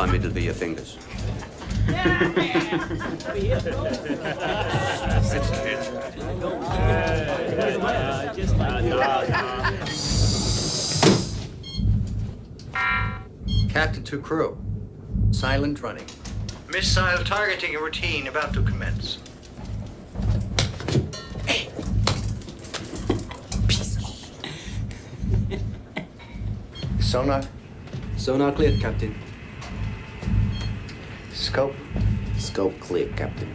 Hey! Time it'll be your fingers. Captain to crew. Silent running. Missile targeting routine about to commence. Sonar. Sonar cleared, Captain. Scope. Scope clear, Captain.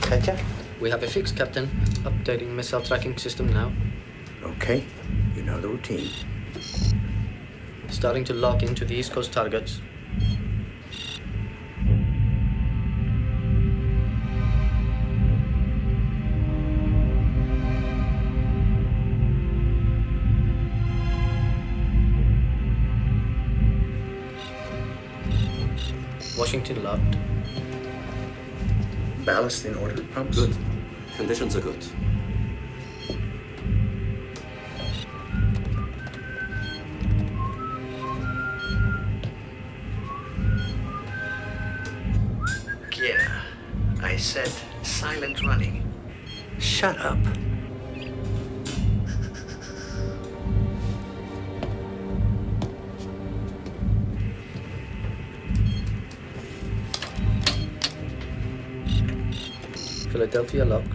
Katya? We have a fix, Captain. Updating missile tracking system now. Okay. You know the routine. Starting to lock into the East Coast targets. Washington locked. Ballast in order, pumps? Good. Conditions are good. Yeah. I said silent running. Shut up. Philadelphia locked.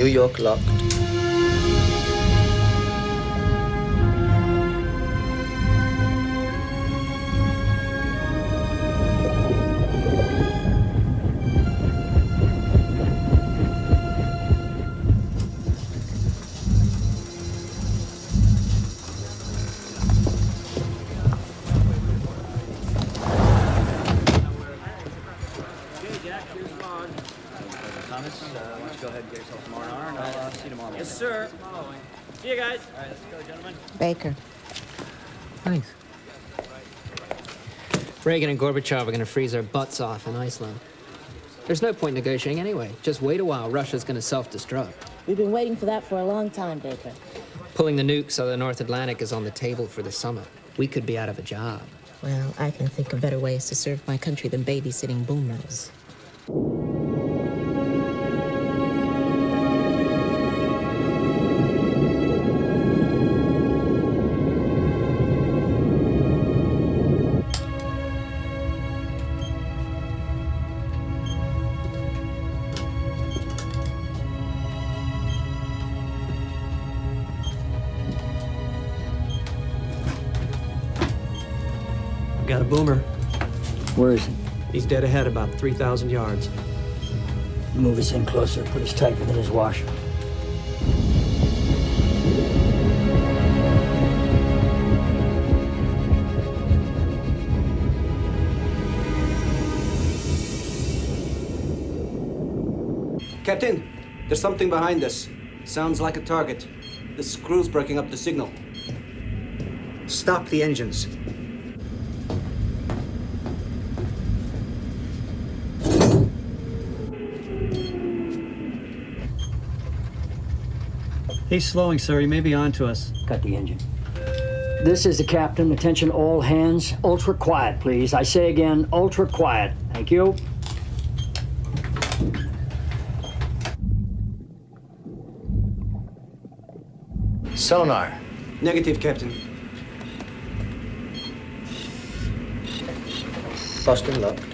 New York locked. Reagan and Gorbachev are going to freeze our butts off in Iceland. There's no point negotiating anyway. Just wait a while. Russia's going to self-destruct. We've been waiting for that for a long time, Baker. Pulling the nukes out of the North Atlantic is on the table for the summit. We could be out of a job. Well, I can think of better ways to serve my country than babysitting boomers. Dead ahead about 3,000 yards. Move us in closer. Put us tight within his wash. Captain, there's something behind us. Sounds like a target. The screw's breaking up the signal. Stop the engines. He's slowing, sir. He may be on to us. Cut the engine. This is the captain. Attention all hands. Ultra quiet, please. I say again, ultra quiet. Thank you. Sonar. Negative, Captain. Boston locked.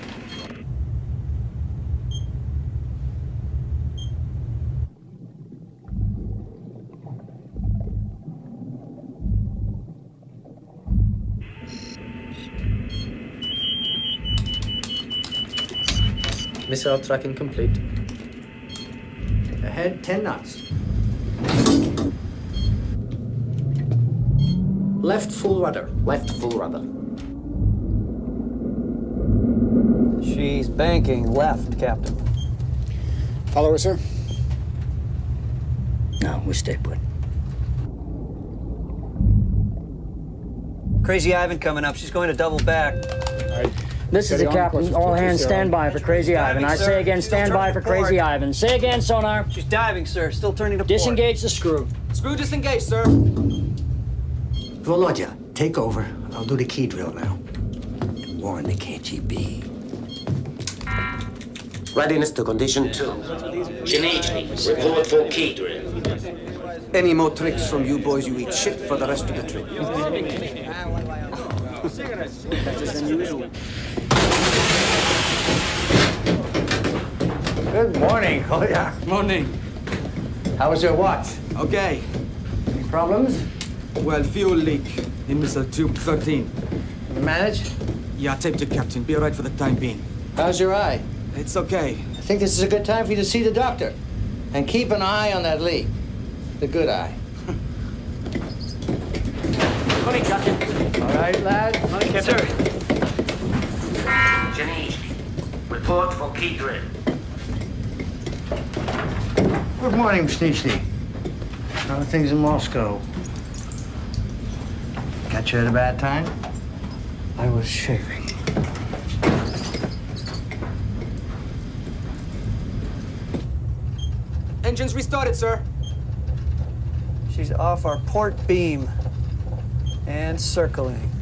Missile tracking complete. Ahead 10 knots. Left full rudder. Left full rudder. She's banking left, Captain. Follow her, sir? No, we stay put. Crazy Ivan coming up. She's going to double back. This is the captain. All hands stand by for Crazy Ivan. I sir. say again, Still stand by for Crazy. Ivan. Say again, sonar. She's diving, sir. Still turning to port. Disengage the screw. Screw disengaged, sir. Volodya, take over. I'll do the key drill now. And Warn the KGB. Readiness to condition two. Shiniji, report for key drill. Any more tricks from you boys, you eat shit for the rest of the trip. Good morning. Oh, yeah. Morning. How was your watch? Okay. Any problems? Well, fuel leak in missile tube 13. Manage? Yeah, tape to captain. Be all right for the time being. How's your eye? It's okay. I think this is a good time for you to see the doctor. And keep an eye on that leak. The good eye. Morning, captain. All right, lad? Morning, captain. Sir. Shiniji, report for key drill. Good morning, Snitchy. How are things in Moscow? Got you at a bad time? I was shaving. Engines restarted, sir. She's off our port beam and circling.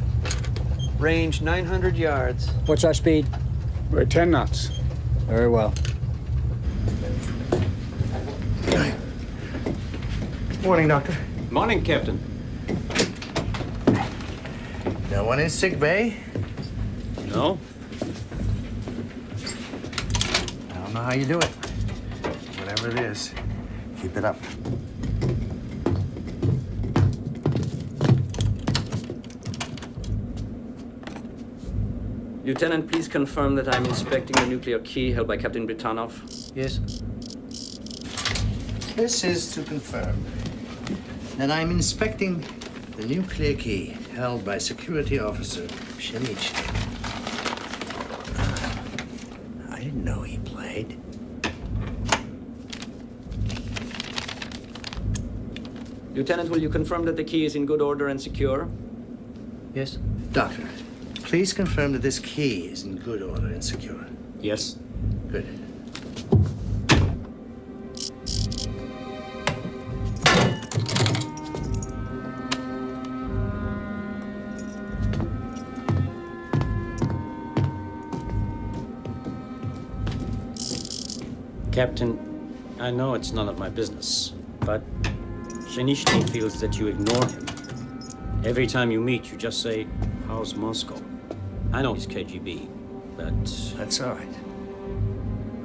Range 900 yards. What's our speed? We're at 10 knots. Very well. Morning, Doctor. Morning, Captain. No one in sick bay? No? I don't know how you do it. Whatever it is, keep it up. Lieutenant, please confirm that I'm inspecting the nuclear key held by Captain Britanov. Yes. This is to confirm that I'm inspecting the nuclear key held by security officer Pshenichny. Ah, I didn't know he played. Lieutenant, will you confirm that the key is in good order and secure? Yes. Doctor, please confirm that this key is in good order and secure. Yes. Captain, I know it's none of my business, but Pshenichny feels that you ignore him. Every time you meet, you just say, How's Moscow? I know he's KGB, but That's all right.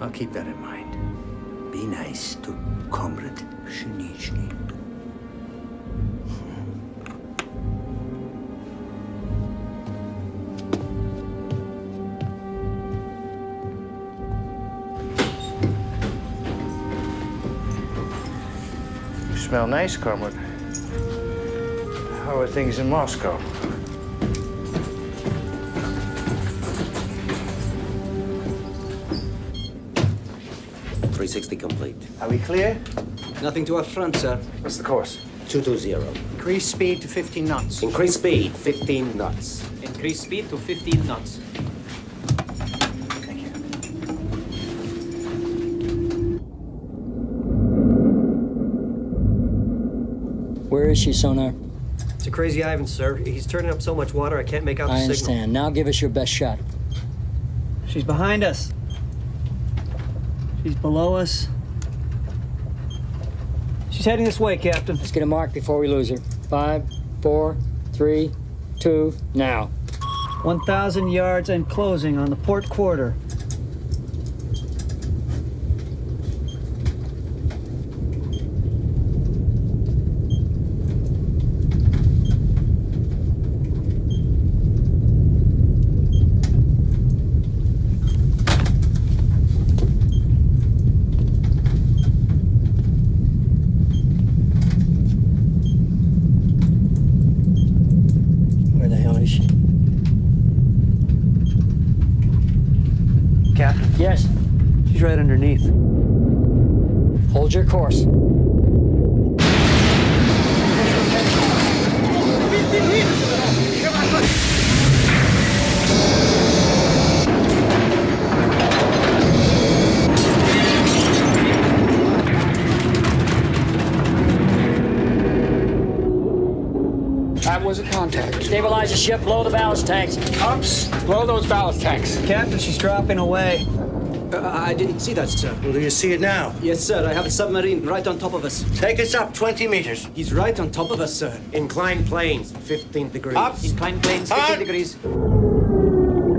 I'll keep that in mind. Be nice to Comrade Pshenichny. Smell nice, Comrade. How are things in Moscow? Three sixty complete. Are we clear? Nothing to our front, sir. What's the course? Two two zero. Increase speed to 15 knots. Increase speed, fifteen knots. Increase speed to 15 knots. Where is she, sonar? It's a crazy Ivan, sir. He's turning up so much water I can't make out the I signal. understand. Now give us your best shot. She's behind us. She's below us. She's heading this way, Captain. Let's get a mark before we lose her. Five, four, three, two, now. 1,000 yards and closing on the port quarter. Captain. Yes. She's right underneath. Hold your course. Contact. Stabilize the ship, blow the ballast tanks. Ups, blow those ballast tanks. Captain, she's dropping away. Uh, I didn't see that, sir. Well, do you see it now? Yes, sir. I have a submarine right on top of us. Take us up 20 meters. He's right on top of us, sir. Inclined planes, 15 degrees. Up. Inclined planes, 15 degrees.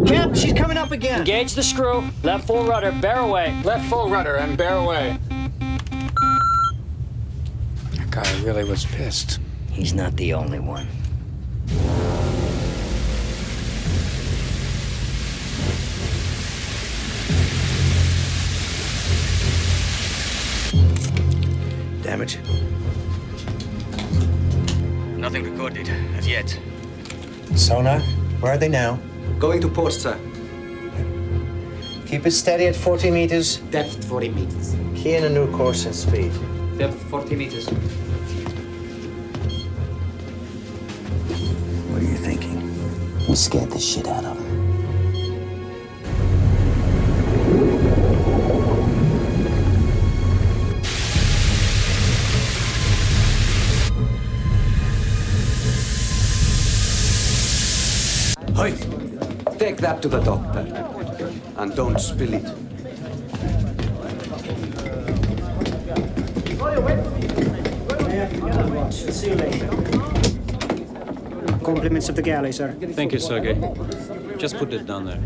Cap, she's coming up again. Engage the screw. Left full rudder. Bear away. Left full rudder and bear away. That guy really was pissed. He's not the only one. Damage. Nothing recorded as yet. Sonar, where are they now? Going to port, sir. Keep it steady at 40 meters. Depth 40 meters. Key in a new course and speed. Depth 40 meters. What are you thinking? We scared the shit out of him. That to the doctor. and don't spill it. Compliments of the galley, sir. Thank you, Sergey. Just put it down there.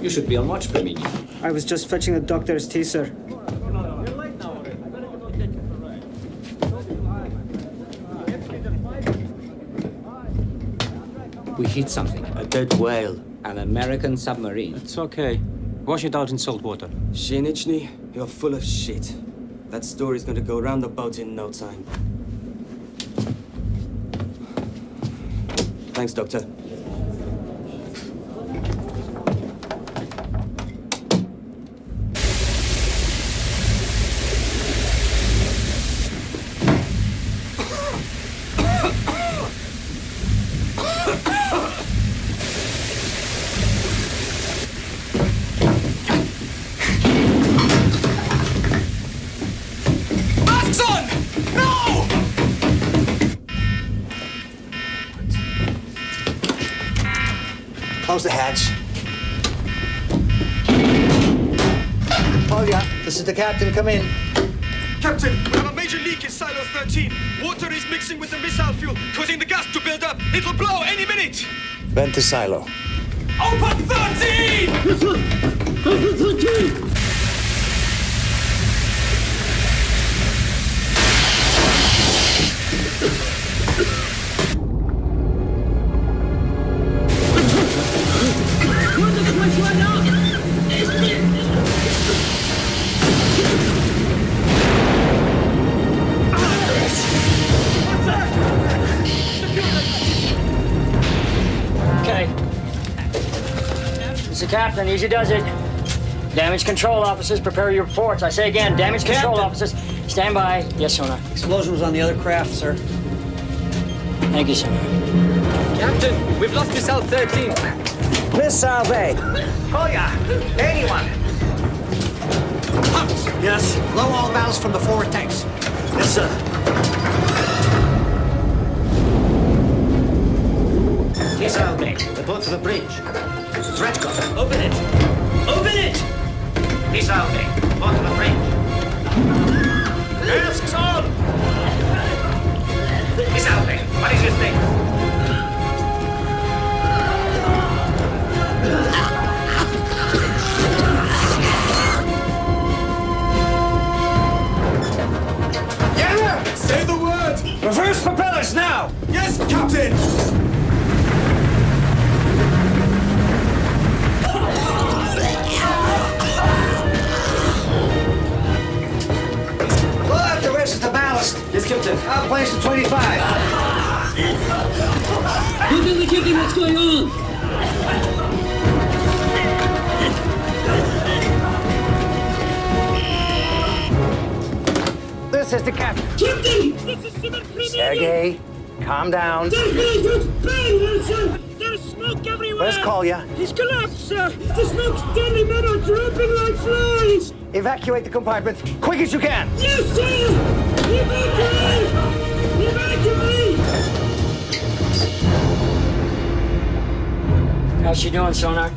You should be on watch, Bemini. I was just fetching the doctor's tea, sir. We hit something. Dead whale. An American submarine. It's okay. Wash it out in salt water. Pshenichny, you're full of shit. That story's gonna go round the boat in no time. Thanks, Doctor. the hatch. Oh, yeah, this is the captain. Come in. Captain, we have a major leak in silo 13. Water is mixing with the missile fuel, causing the gas to build up. It'll blow any minute. Vent the silo. Open 13! Open 13! Kaplan. Easy does it. Damage control officers, prepare your reports. I say again, damage Captain. control officers, stand by. Yes, Sona. Explosion was on the other craft, sir. Thank you, sir. Captain, we've lost Missile 13. Missile Bay. Oh, ya. anyone? Pumps. Yes. Blow all valves from the forward tanks. Yes, sir. Missile Bay, report to the bridge. Threat Open it. Open it! Missile bay. Report to the bridge. Masks on! Missile bay. What is the word! Reverse propellers now. Yes, Captain! Skipton. Out place to 25. Look at the kicking What's going on. This is the captain. Kipton! Sergey, calm down. There's smoke everywhere. call you. He's collapsed, sir. The smoke's deadly men are dropping like flies. Evacuate the compartment, quick as you can. Yes, sir! Evacuate! Evacuate! How's she doing, Sonar?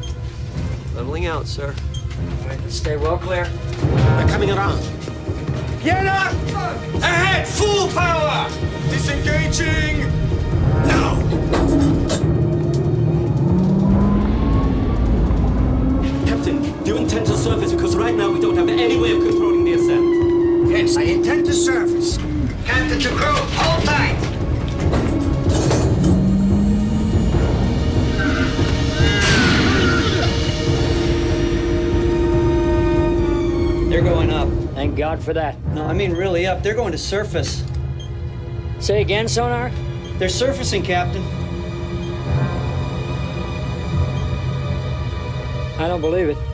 Leveling out, sir. Stay well clear. They're coming around. Yana! Ahead! Full power! Disengaging! Now! Captain, do you intend to surface? Because right now we don't have any way of controlling the ascent. Yes, I intend to surface. Captain to crew, hold tight. They're going up. Thank God for that. No, I mean really up. They're going to surface. Say again, Sonar? They're surfacing, Captain. I don't believe it.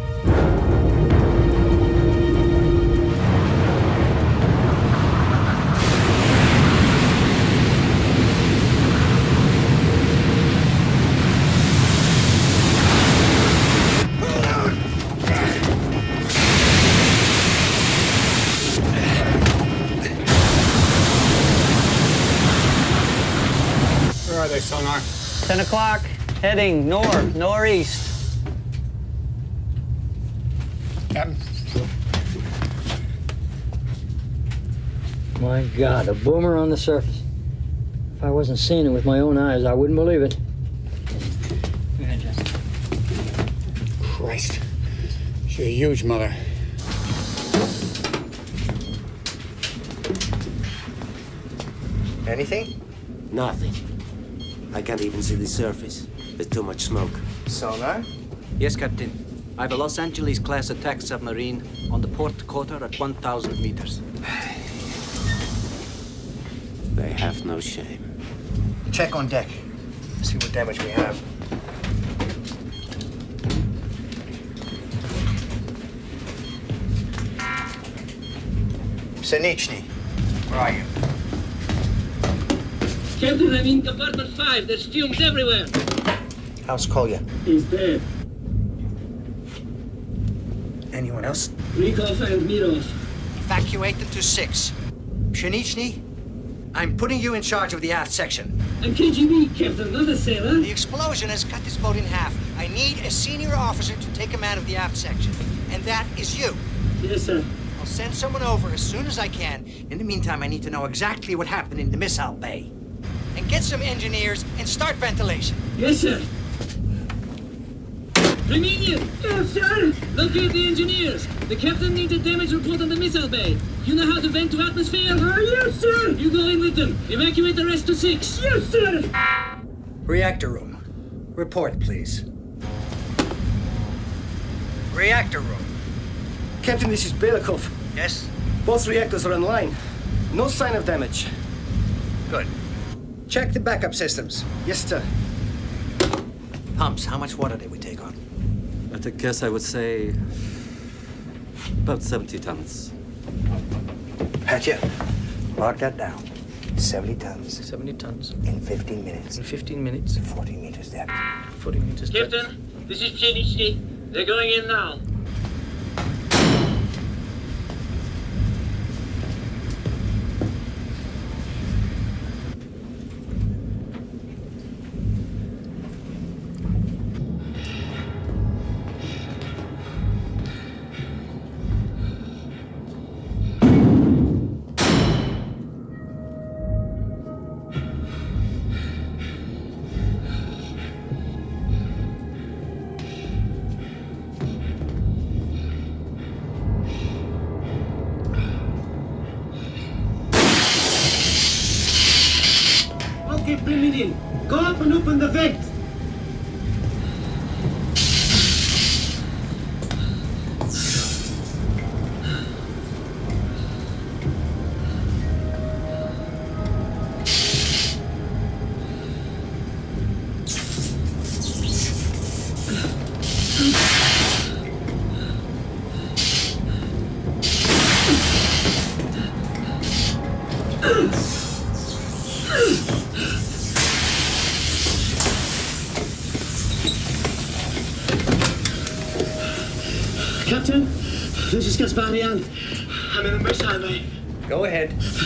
Heading north, northeast. Captain? My God, a boomer on the surface. If I wasn't seeing it with my own eyes, I wouldn't believe it. Go ahead, Jess. Christ. She's a huge mother. Anything? Nothing. I can't even see the surface. There's too much smoke. Sonar? Yes, Captain. I have a Los Angeles class attack submarine on the port quarter at 1,000 meters. They have no shame. Check on deck. See what damage we have. Pshenichny, where are you? Captain, I'm in compartment 5. There's fumes everywhere. How's Kolya? He's dead. Anyone else? Rykov and Mirov. Evacuated to six. Pshenichny, I'm putting you in charge of the aft section. I'm KGB, Captain, not a sailor. The explosion has cut this boat in half. I need a senior officer to take command of the aft section. And that is you. Yes, sir. I'll send someone over as soon as I can. In the meantime, I need to know exactly what happened in the missile bay. And get some engineers and start ventilation. Yes, sir. Reminian! Yes, sir! Locate the engineers. The captain needs a damage report on the missile bay. You know how to vent to atmosphere? Uh, yes, sir! You go in with them. Evacuate the rest to six. Yes, sir! Reactor room. Report, please. Reactor room. Captain, this is Belikov. Yes? Both reactors are online. No sign of damage. Good. Check the backup systems. Yes, sir. Pumps, how much water did we take on? At a guess, I would say about 70 tons. Patcha, mark that down. 70 tons 70 tons. in 15 minutes. In 15 minutes. 40 meters depth. 40 meters. depth. Captain, this is Pshenichny. They're going in now.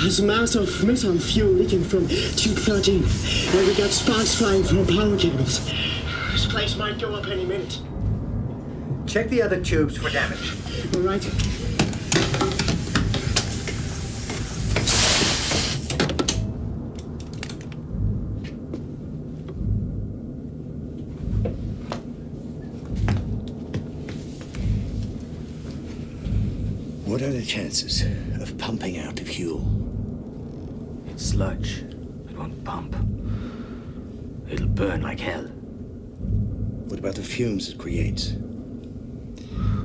There's a mass of missile fuel leaking from tube 13, and we got sparks flying from power cables. This place might go up any minute. Check the other tubes for damage. All right. What are the chances of pumping out the fuel? Sludge. It won't pump. It'll burn like hell. What about the fumes it creates?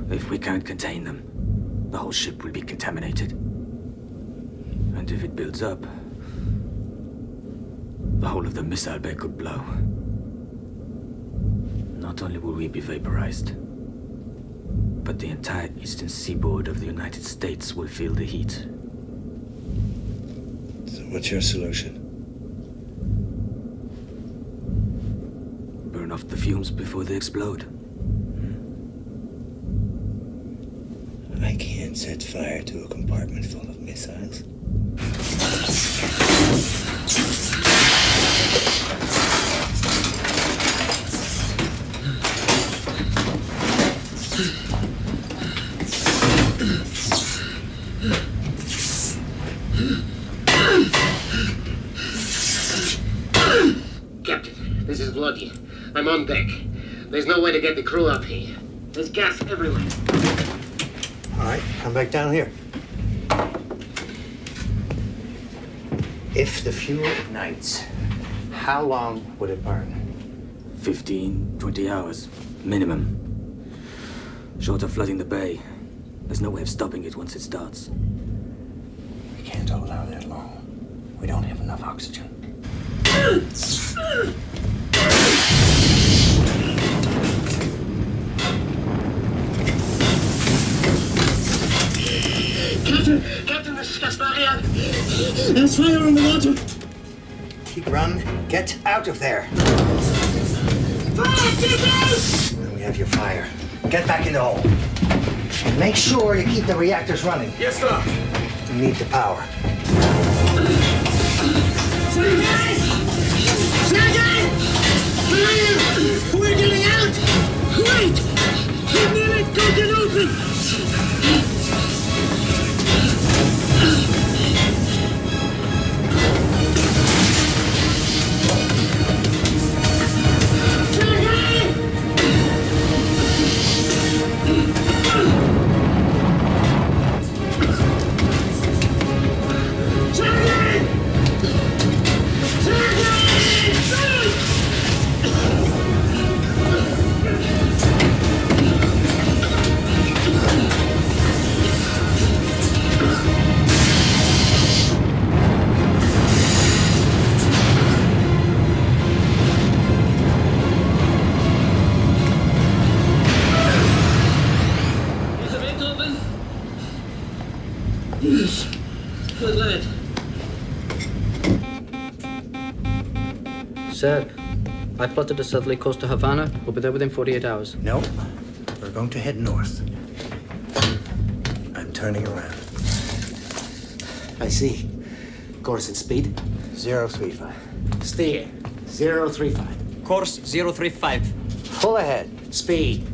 If we can't contain them, the whole ship will be contaminated. And if it builds up, the whole of the missile bay could blow. Not only will we be vaporized, but the entire eastern seaboard of the United States will feel the heat. What's your solution? Burn off the fumes before they explode. I can't set fire to a compartment full of missiles. Crew up here. There's gas everywhere. All right, come back down here. If the fuel ignites, how long would it burn? 15, 20 hours, minimum. Short of flooding the bay, there's no way of stopping it once it starts. We can't hold out that long. We don't have enough oxygen. Captain, this is There's fire on the water. Keep run. Get out of there. Fire, get out! And we have your fire. Get back in the hole. And make sure you keep the reactors running. Yes, sir. We need the power. Sergei! Sergei! Fire! We're getting out! Wait! The minute go get open! Sir, I plotted a southerly course to Havana. We'll be there within 48 hours. No, we're going to head north. I'm turning around. I see. Course and speed? 035. Steer. 035. Course 035. Full ahead. Speed.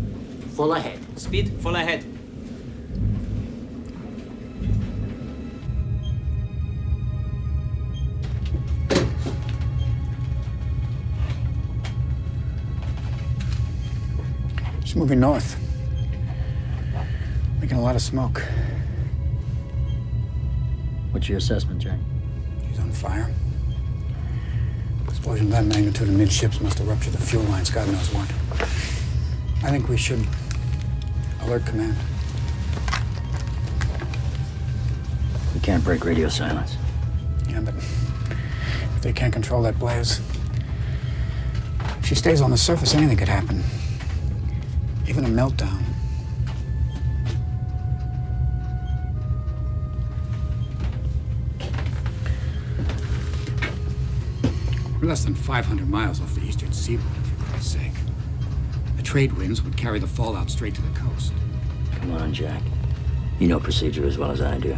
Full ahead. Speed full ahead. She's moving north. Making a lot of smoke. What's your assessment, Jack? She's on fire. Explosion of that magnitude amidships must have ruptured the fuel lines, God knows what. I think we should alert command. We can't break radio silence. Yeah, but if they can't control that blaze, if she stays on the surface, anything could happen. Even a meltdown. We're less than 500 miles off the eastern seaboard, for Christ's sake. The trade winds would carry the fallout straight to the coast. Come on, Jack. You know procedure as well as I do.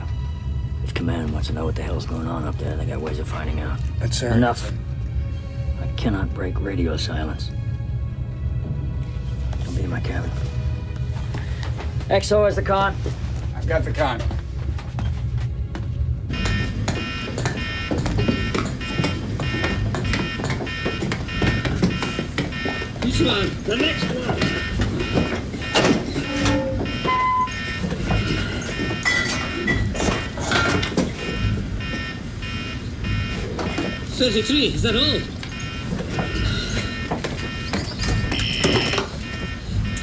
If command wants to know what the hell's going on up there, they got ways of finding out. That's sir. Enough. I cannot break radio silence. Come be in my cabin. XO is the con. I've got the con. This one, the next one. Thirty-three, is that all?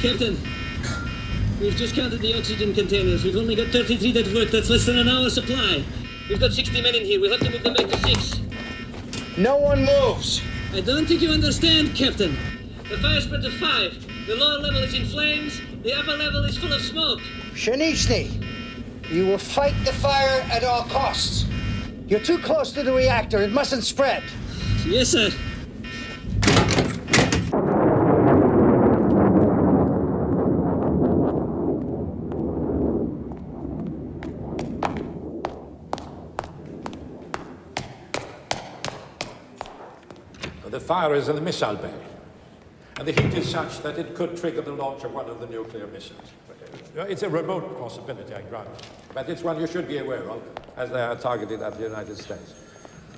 Captain, we've just counted the oxygen containers. We've only got 33 that work. That's less than an hour's supply. We've got 60 men in here. We'll have to move them back to six. No one moves. I don't think you understand, Captain. The fire spread to five. The lower level is in flames. The upper level is full of smoke. Pshenichny, you will fight the fire at all costs. You're too close to the reactor. It mustn't spread. Yes, sir. The fire is in the missile bay, and the heat is such that it could trigger the launch of one of the nuclear missiles. It's a remote possibility, I grant, but it's one you should be aware of, as they are targeted at the United States.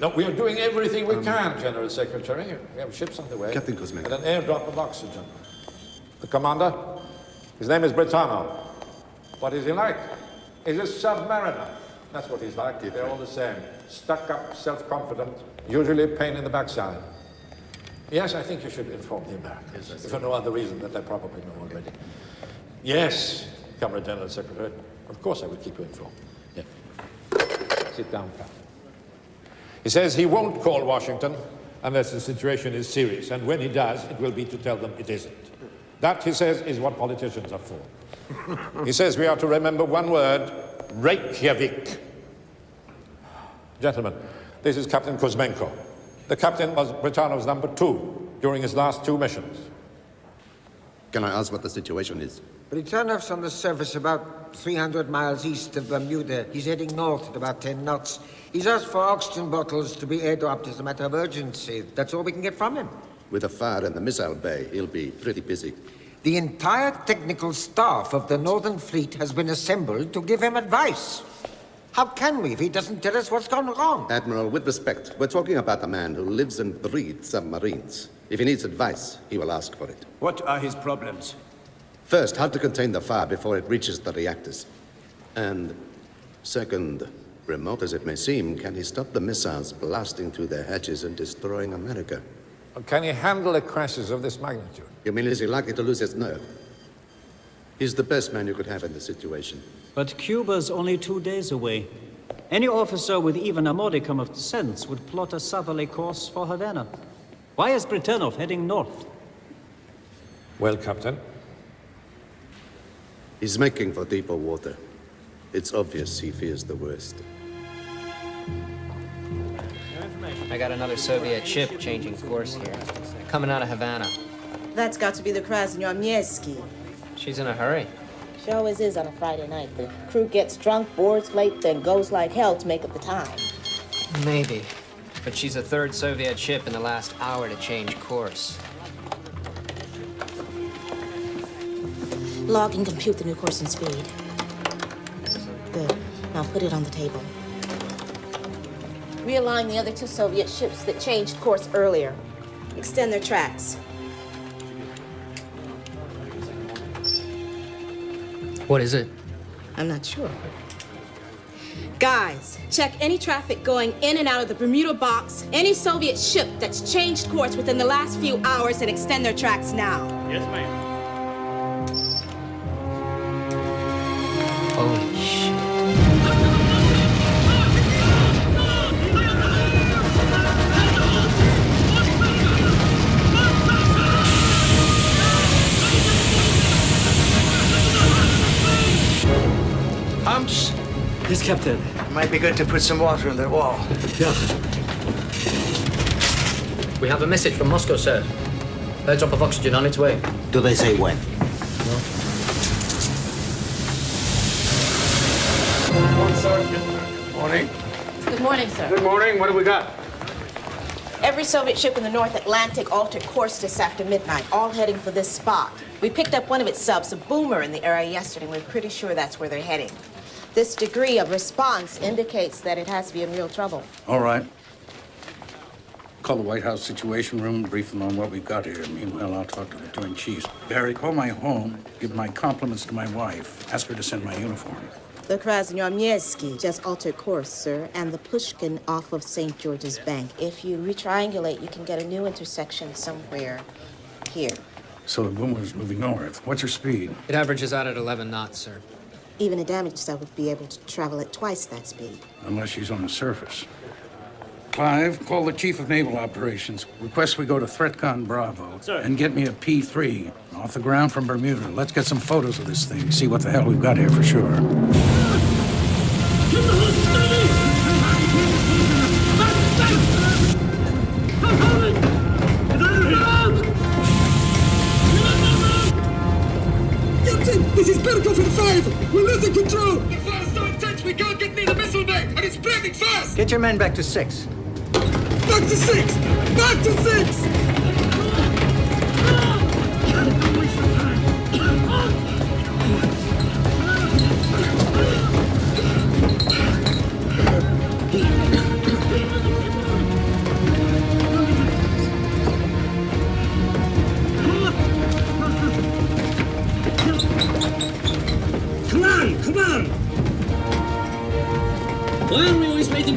No, we are doing everything we um, can, General Secretary. We have ships on the way. Captain Kuzmenko. And an airdrop of oxygen. The commander? His name is Britanov. What is he like? He's a submariner. That's what he's like. They're all the same. Stuck up, self-confident, usually a pain in the backside. Yes, I think you should inform the Americans, for no other reason that they probably know already. Yes, Comrade General Secretary. Of course I will keep you informed. Yeah. Sit down, Captain. He says he won't call Washington unless the situation is serious, and when he does, it will be to tell them it isn't. That, he says, is what politicians are for. he says we are to remember one word, Reykjavik. Gentlemen, this is Captain Kuzmenko. The captain was Britanov's number two during his last two missions. Can I ask what the situation is? Britanov's on the surface about 300 miles east of Bermuda. He's heading north at about 10 knots. He's asked for oxygen bottles to be airdropped as a matter of urgency. That's all we can get from him. With the fire in the missile bay, he'll be pretty busy. The entire technical staff of the Northern Fleet has been assembled to give him advice. How can we if he doesn't tell us what's gone wrong? Admiral, with respect, we're talking about a man who lives and breathes submarines. If he needs advice, he will ask for it. What are his problems? First, how to contain the fire before it reaches the reactors. And second, remote as it may seem, can he stop the missiles blasting through their hatches and destroying America? Can he handle a crisis of this magnitude? You mean is he likely to lose his nerve? He's the best man you could have in the situation. But Cuba's only two days away. Any officer with even a modicum of sense would plot a southerly course for Havana. Why is Britanov heading north? Well, Captain, He's making for deeper water. It's obvious he fears the worst. I got another Soviet ship changing course here. Coming out of Havana. That's got to be the Krasnoyarmieski. She's in a hurry. She always is on a Friday night. The crew gets drunk, boards late, then goes like hell to make up the time. Maybe. But she's the third Soviet ship in the last hour to change course. Log and compute the new course and speed. Good. Now put it on the table. Realign the other two Soviet ships that changed course earlier. Extend their tracks. What is it? I'm not sure. Guys, check any traffic going in and out of the Bermuda box, any Soviet ship that's changed course within the last few hours, and extend their tracks now. Yes, ma'am. Yes, Captain. Might be good to put some water in the wall. Yeah. We have a message from Moscow, sir. Airdrop of oxygen on its way. Do they say when? Morning. Good morning, sir. Good morning. What do we got? Every Soviet ship in the North Atlantic altered course just after midnight, all heading for this spot. We picked up one of its subs, a boomer, in the area yesterday, and we're pretty sure that's where they're heading. This degree of response indicates that it has to be in real trouble. All right. Call the White House Situation Room, brief them on what we've got here. Meanwhile, I'll talk to the Joint Chiefs. Barry, call my home, give my compliments to my wife, ask her to send my uniform. The Krasnoyarmievsky just altered course, sir, and the Pushkin off of St. George's Bank. If you retriangulate, you can get a new intersection somewhere here. So the boomer's moving north. What's her speed? It averages out at 11 knots, sir. Even a damaged sub would be able to travel at twice that speed. Unless she's on the surface. Clive, call the Chief of Naval Operations. Request we go to ThreatCon Bravo. And get me a P-3 off the ground from Bermuda. Let's get some photos of this thing, see what the hell we've got here for sure. Berkov in 5. We're losing control. The fire's so intense we can't get near the missile bay, and it's spreading fast. Get your men back to six. Back to six! Back to six!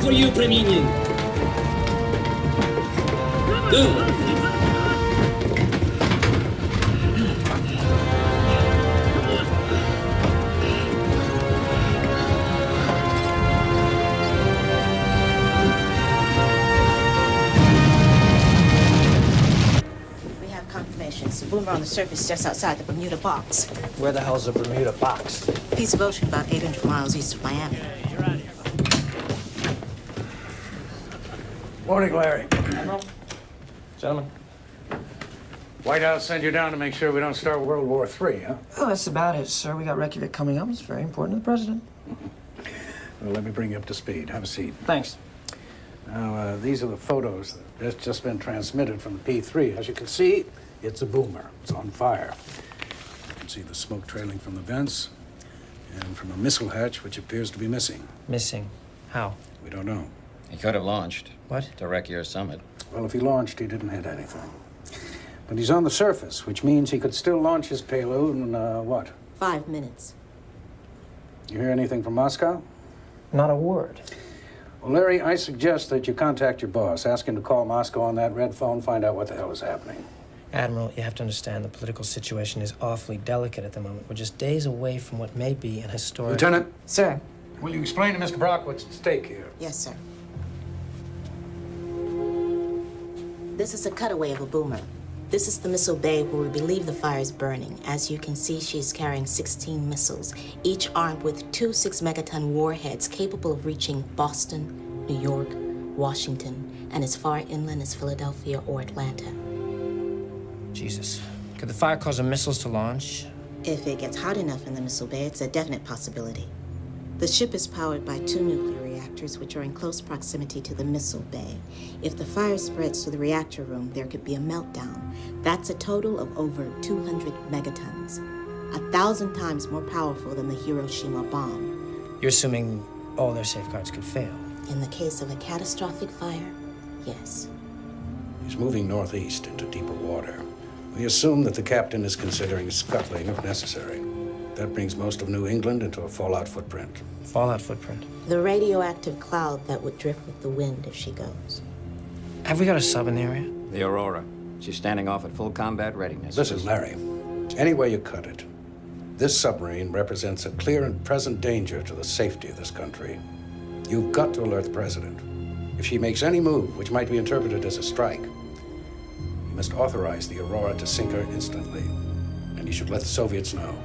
For you, Preminin? Go! We have confirmation. It's a boomer on the surface just outside the Bermuda box. Where the hell's the Bermuda box? Piece of ocean about 800 miles east of Miami. Morning, Larry. Admiral. Gentlemen. White House sent you down to make sure we don't start World War III, huh? Oh, that's about it, sir. We got Reykjavik coming up. It's very important to the president. Well, let me bring you up to speed. Have a seat. Thanks. Now, uh, these are the photos that's just been transmitted from the P3. As you can see, it's a boomer. It's on fire. You can see the smoke trailing from the vents and from a missile hatch, which appears to be missing. Missing. How? We don't know. He could have launched. What? To wreck your summit. Well, if he launched, he didn't hit anything. But he's on the surface, which means he could still launch his payload in, uh, what? Five minutes. You hear anything from Moscow? Not a word. Well, Larry, I suggest that you contact your boss. Ask him to call Moscow on that red phone, find out what the hell is happening. Admiral, you have to understand the political situation is awfully delicate at the moment. We're just days away from what may be an historic. Lieutenant? Sir. Will you explain to Mr. Brock what's at stake here? Yes, sir. This is a cutaway of a boomer. This is the missile bay where we believe the fire is burning. As you can see, she is carrying 16 missiles, each armed with two six megaton warheads capable of reaching Boston, New York, Washington, and as far inland as Philadelphia or Atlanta. Jesus. Could the fire cause the missiles to launch? If it gets hot enough in the missile bay, it's a definite possibility. The ship is powered by two nuclear reactors, which are in close proximity to the missile bay. If the fire spreads to the reactor room, there could be a meltdown. That's a total of over 200 megatons, a thousand times more powerful than the Hiroshima bomb. You're assuming all their safeguards could fail. In the case of a catastrophic fire, yes. He's moving northeast into deeper water. We assume that the captain is considering scuttling if necessary. That brings most of New England into a fallout footprint. Fallout footprint. The radioactive cloud that would drift with the wind if she goes. Have we got a sub in the area? The Aurora. She's standing off at full combat readiness. Listen, Larry, any way you cut it, this submarine represents a clear and present danger to the safety of this country. You've got to alert the president. If she makes any move which might be interpreted as a strike, you must authorize the Aurora to sink her instantly. And you should let the Soviets know.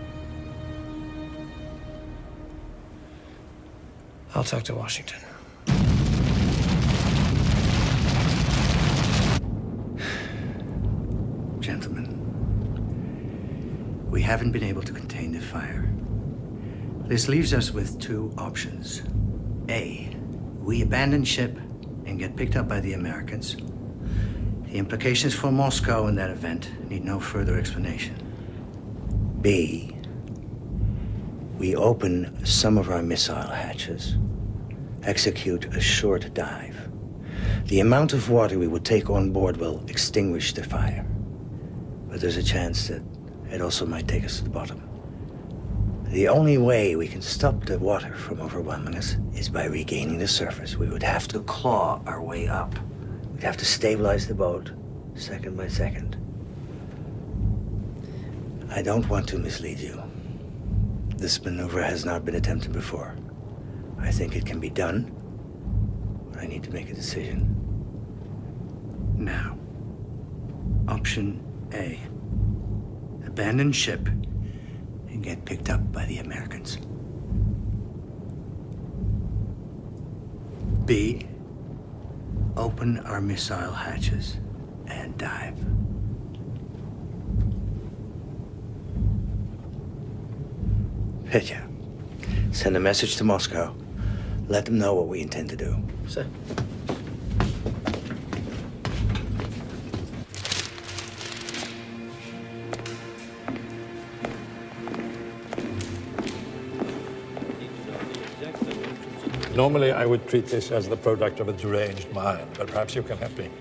I'll talk to Washington. Gentlemen, we haven't been able to contain the fire. This leaves us with two options. A. We abandon ship and get picked up by the Americans. The implications for Moscow in that event need no further explanation. B. We open some of our missile hatches, execute a short dive. The amount of water we would take on board will extinguish the fire. But there's a chance that it also might take us to the bottom. The only way we can stop the water from overwhelming us is by regaining the surface. We would have to claw our way up. We'd have to stabilize the boat, second by second. I don't want to mislead you. This maneuver has not been attempted before. I think it can be done, but I need to make a decision. Now, option A. Abandon ship and get picked up by the Americans. B. Open our missile hatches and dive. Petya, send a message to Moscow. Let them know what we intend to do. Sir. Normally, I would treat this as the product of a deranged mind, but perhaps you can help me.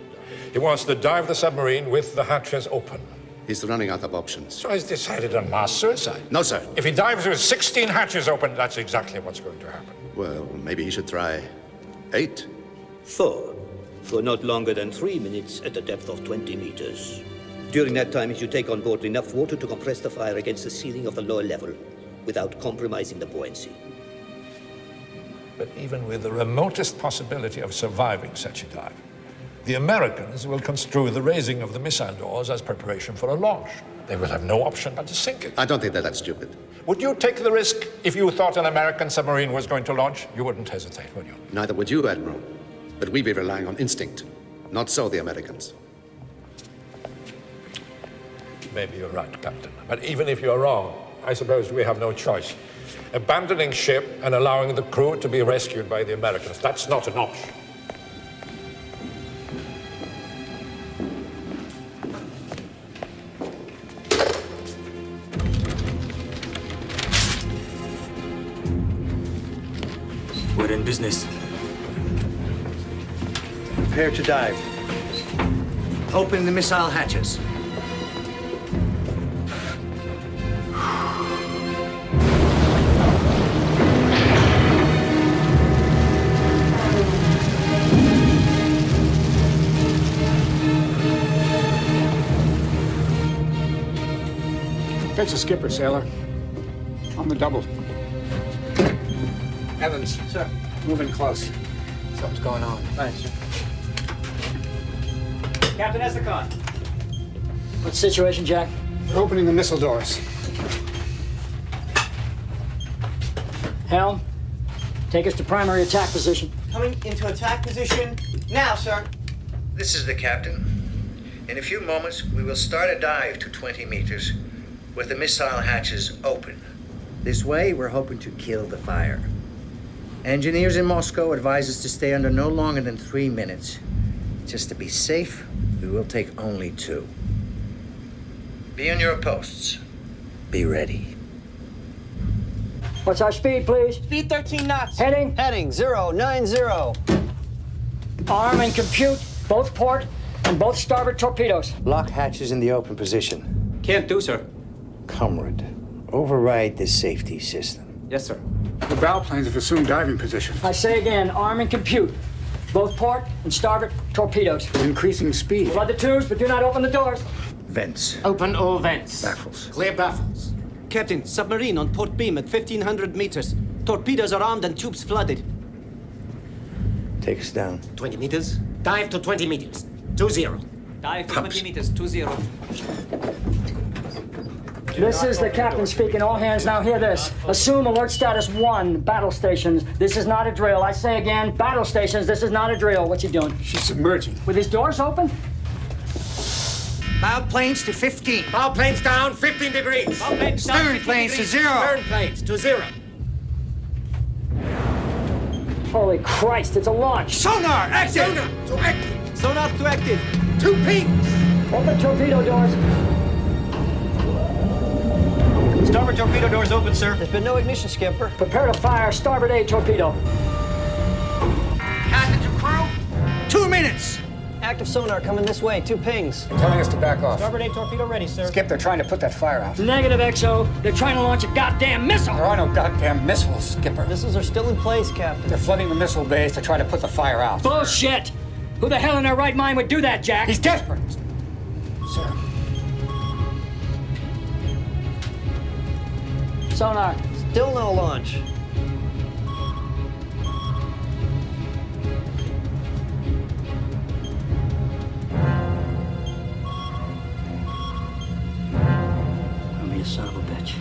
He wants to dive the submarine with the hatches open. He's running out of options. So he's decided on mass suicide. No, sir. If he dives with 16 hatches open, that's exactly what's going to happen. Well, maybe he should try eight. Four, for not longer than three minutes at a depth of 20 meters. During that time, he should take on board enough water to compress the fire against the ceiling of the lower level without compromising the buoyancy. But even with the remotest possibility of surviving such a dive, the Americans will construe the raising of the missile doors as preparation for a launch. They will have no option but to sink it. I don't think they're that stupid. Would you take the risk if you thought an American submarine was going to launch? You wouldn't hesitate, would you? Neither would you, Admiral. But we'd be relying on instinct. Not so the Americans. Maybe you're right, Captain. But even if you're wrong, I suppose we have no choice. Abandoning ship and allowing the crew to be rescued by the Americans, that's not an option. Business. Prepare to dive. Open the missile hatches. Fetch the skipper, sailor. On the double. Evans. Sir. Move in close. Something's going on. Thanks. Captain Estacon. What's the situation, Jack? We're opening the missile doors. Helm, take us to primary attack position. Coming into attack position now, sir. This is the captain. In a few moments, we will start a dive to 20 meters with the missile hatches open. This way, we're hoping to kill the fire. Engineers in Moscow advise us to stay under no longer than three minutes. Just to be safe, we will take only two. Be on your posts. Be ready. What's our speed, please? Speed 13 knots. Heading? Heading 090. Arm and compute both port and both starboard torpedoes. Lock hatches in the open position. Can't do, sir. Comrade, override this safety system. Yes, sir. The bow planes have assumed diving position. I say again, arm and compute both port and starboard torpedoes. Increasing speed. Flood the tubes, but do not open the doors. Vents. Open all vents. Baffles. Clear baffles. Captain, submarine on port beam at 1,500 meters. Torpedoes are armed and tubes flooded. Take us down. 20 meters. Dive to 20 meters. Two zero. Dive to 20 meters, 2-0. This is the captain speaking. All hands now hear this. Assume alert status one, battle stations. This is not a drill. I say again, battle stations, this is not a drill. What's you doing? She's submerging. With his doors open? Bow planes to 15. Bow planes down 15 degrees. Bow planes down Stern 15 planes to zero. Stern planes to zero. Holy Christ, it's a launch! Sonar, active! Sonar to active! Sonar to active! Two pings! Open torpedo doors. Starboard torpedo doors open, sir. There's been no ignition, Skipper. Prepare to fire starboard A torpedo. Captain to crew, two minutes! Active sonar coming this way. Two pings. Telling us to back off. Starboard A torpedo ready, sir. Skip, they're trying to put that fire out. Negative, XO. They're trying to launch a goddamn missile. There are no goddamn missiles, Skipper. Missiles are still in place, Captain. They're flooding the missile bays to try to put the fire out. Bullshit! Who the hell in their right mind would do that, Jack? He's desperate. Sir. Sonar. Still no launch. Be a son of a bitch.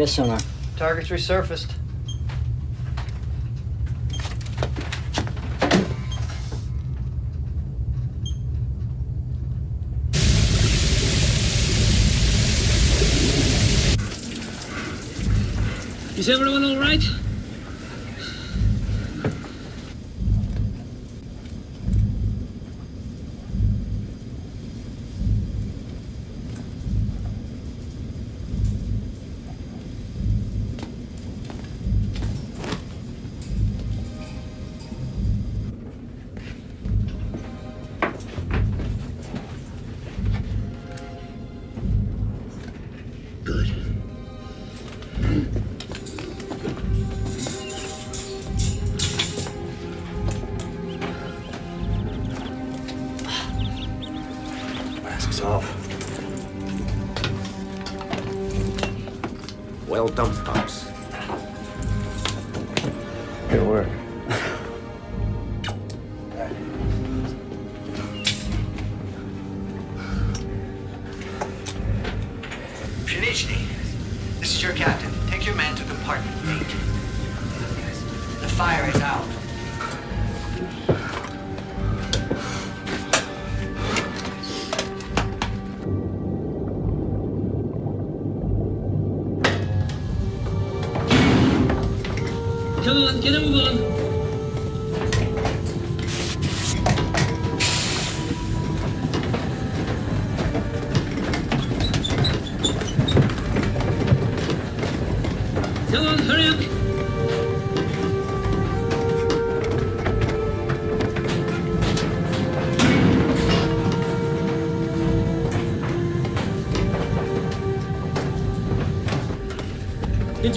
Yes, Sonar. target's resurfaced. Is everyone all right?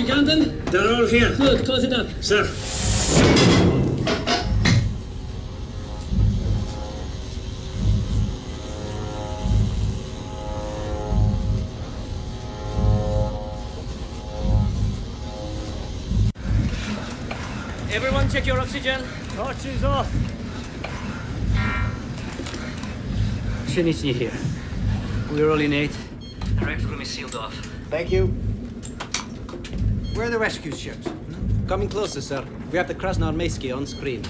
Did you? They're all here. Good, close it up. Sir. Everyone check your oxygen. Torches off. Pshenichny here. We're rolling eight. The rec room is sealed off. Thank you. Where are the rescue ships? Coming closer, sir. We have the Krasnoarmeyski on screen.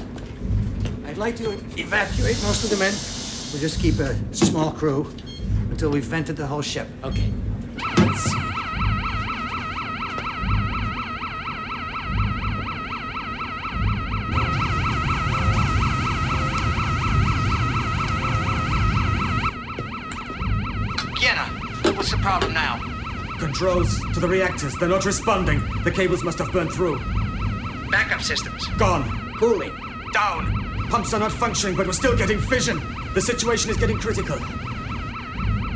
I'd like to evacuate most of the men. We'll just keep a small crew until we've vented the whole ship. Okay. Kiena, what's the problem now? Controls to the reactors. They're not responding. The cables must have burned through. Backup systems. Gone. Cooling. Down. Pumps are not functioning, but we're still getting fission. The situation is getting critical.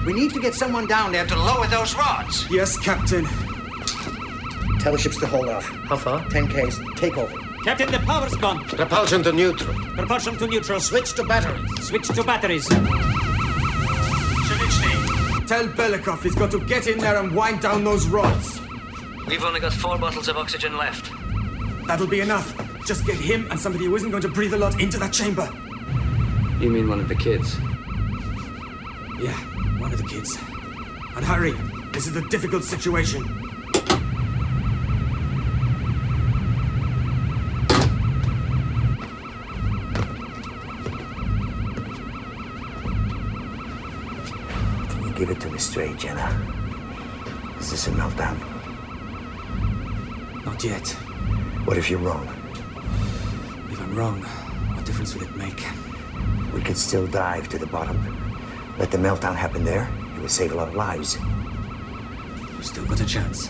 We need to get someone down there to lower those rods. Yes, Captain. Tell the ships to hold off. How far? 10 Ks. Take over. Captain, the power's gone. Propulsion to neutral. Propulsion to neutral. Switch to batteries. Switch to batteries. Tell Belikov he's got to get in there and wind down those rods. We've only got four bottles of oxygen left. That'll be enough. Just get him and somebody who isn't going to breathe a lot into that chamber. You mean one of the kids? Yeah, one of the kids. And hurry. This is a difficult situation. Give it to me straight, Jenna? Is this a meltdown? Not yet. What if you're wrong? If I'm wrong, what difference would it make? We could still dive to the bottom. Let the meltdown happen there. It would save a lot of lives. We've still got a chance.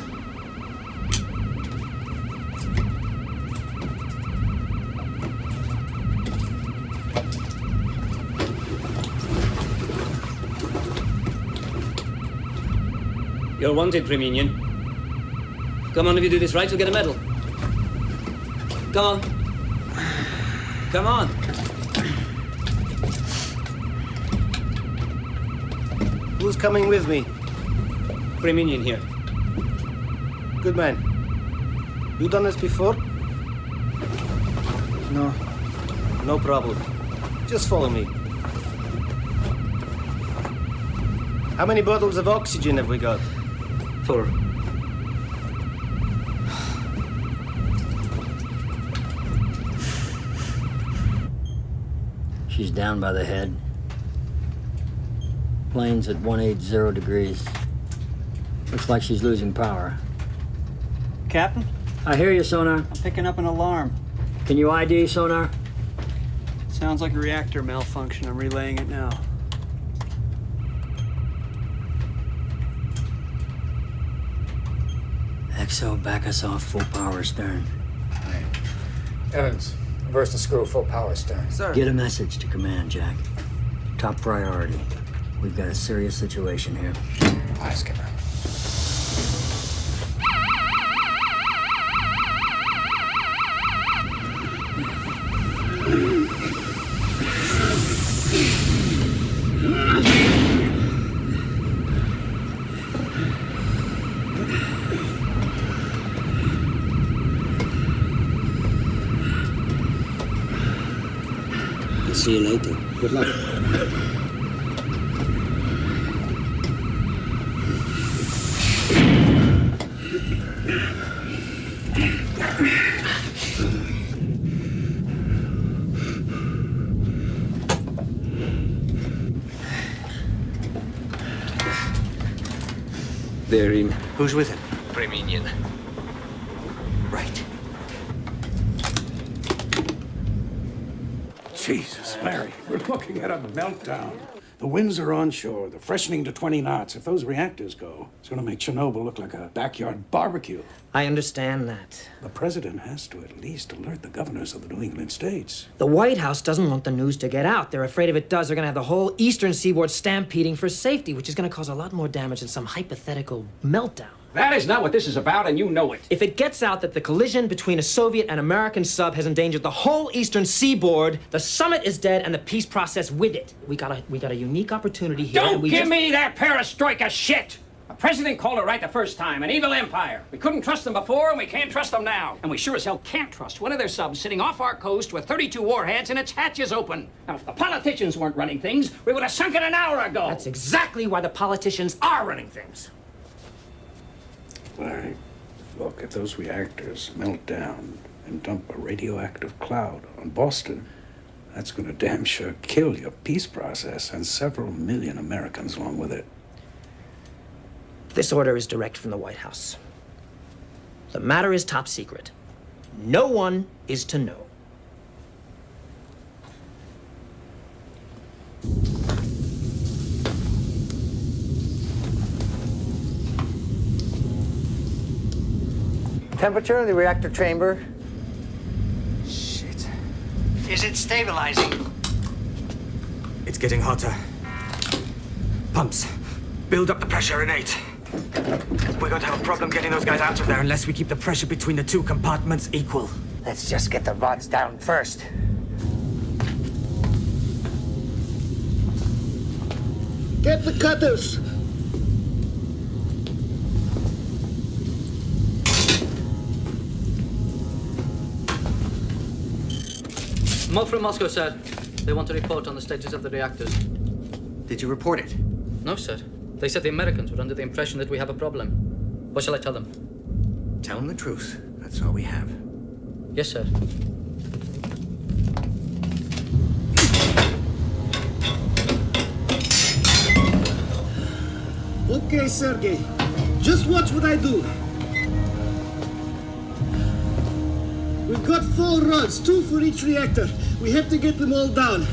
You're wanted, Preminin. Come on, if you do this right, you'll get a medal. Come on. Come on. Who's coming with me? Preminin here. Good man. You done this before? No. No problem. Just follow me. How many bottles of oxygen have we got? Four. She's down by the head. Plane's at 180 degrees. Looks like she's losing power. Captain, I hear you, Sonar. I'm picking up an alarm. Can you ID, Sonar? Sounds like a reactor malfunction. I'm relaying it now. XO, back us off full power stern. Evans, reverse the screw, full power stern. Sir. Get a message to command, Jack. Top priority. We've got a serious situation here. Aye, Skipper. Good luck. They're in. Who's with him? Preminin. Right. Jesus, Larry, we're looking at a meltdown. The winds are onshore, the freshening to 20 knots. If those reactors go, it's going to make Chernobyl look like a backyard barbecue. I understand that. The president has to at least alert the governors of the New England states. The White House doesn't want the news to get out. They're afraid if it does, they're going to have the whole eastern seaboard stampeding for safety, which is going to cause a lot more damage than some hypothetical meltdown. That is not what this is about, and you know it. If it gets out that the collision between a Soviet and American sub has endangered the whole eastern seaboard, the summit is dead and the peace process with it. We got a we got a unique opportunity here. Don't and we give just- me that perestroika shit! A president called it right the first time. An evil empire. We couldn't trust them before, and we can't trust them now. And we sure as hell can't trust one of their subs sitting off our coast with 32 warheads and its hatches open. Now, if the politicians weren't running things, we would have sunk it an hour ago. That's exactly why the politicians are running things. Larry, look, if those reactors melt down and dump a radioactive cloud on Boston, that's going to damn sure kill your peace process and several million Americans along with it. This order is direct from the White House. The matter is top secret. No one is to know. Temperature in the reactor chamber. Shit. Is it stabilizing? It's getting hotter. Pumps. Build up the pressure in eight. We're going to have a problem getting those guys out of there unless we keep the pressure between the two compartments equal. Let's just get the rods down first. Get the cutters! Mo from Moscow, sir. They want to report on the status of the reactors. Did you report it? No, sir. They said the Americans were under the impression that we have a problem. What shall I tell them? Tell them the truth. That's all we have. Yes, sir. Okay, Sergey. Just watch what I do. We've got four rods, two for each reactor. We have to get them all down.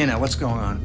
Vienna, what's going on?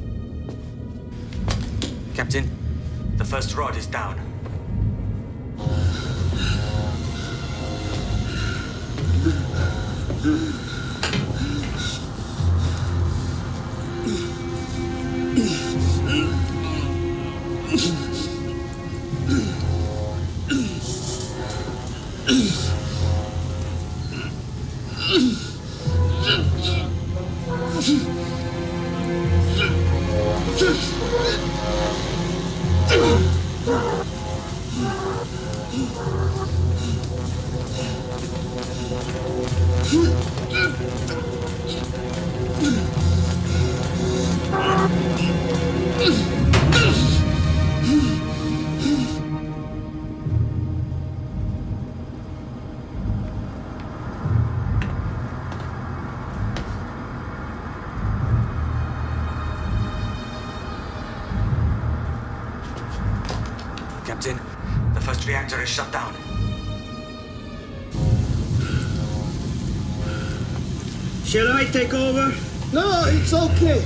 Take over? No, it's okay.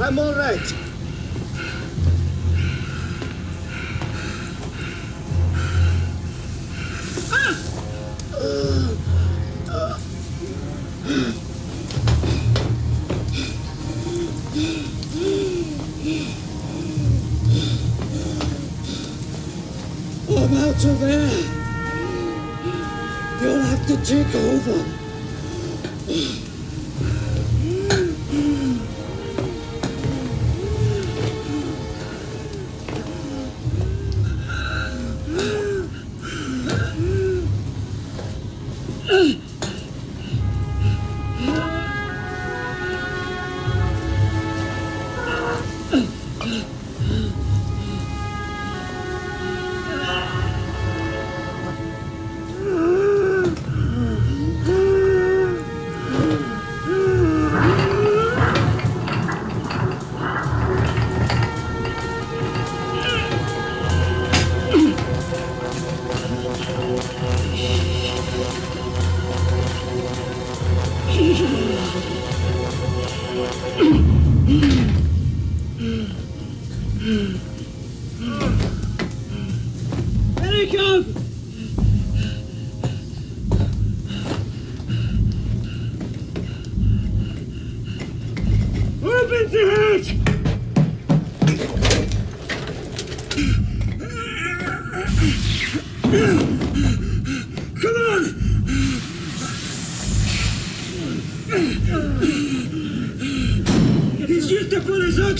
I'm all right.